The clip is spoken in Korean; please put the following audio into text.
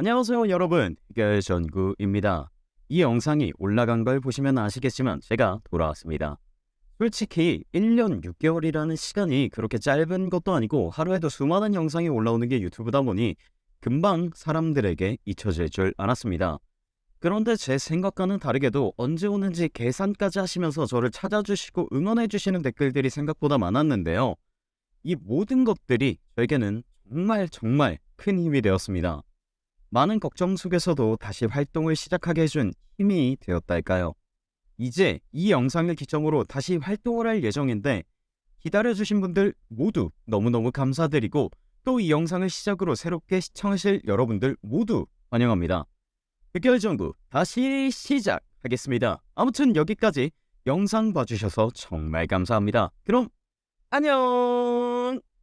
안녕하세요 여러분 해결전구입니다. 이 영상이 올라간 걸 보시면 아시겠지만 제가 돌아왔습니다. 솔직히 1년 6개월이라는 시간이 그렇게 짧은 것도 아니고 하루에도 수많은 영상이 올라오는 게 유튜브다 보니 금방 사람들에게 잊혀질 줄 알았습니다. 그런데 제 생각과는 다르게도 언제 오는지 계산까지 하시면서 저를 찾아주시고 응원해주시는 댓글들이 생각보다 많았는데요. 이 모든 것들이 저에게는 정말 정말 큰 힘이 되었습니다. 많은 걱정 속에서도 다시 활동을 시작하게 해준 힘이 되었달까요? 이제 이 영상을 기점으로 다시 활동을 할 예정인데 기다려주신 분들 모두 너무너무 감사드리고 또 이 영상을 시작으로 새롭게 시청하실 여러분들 모두 환영합니다. 흑열정구 다시 시작하겠습니다. 아무튼 여기까지 영상 봐주셔서 정말 감사합니다. 그럼 안녕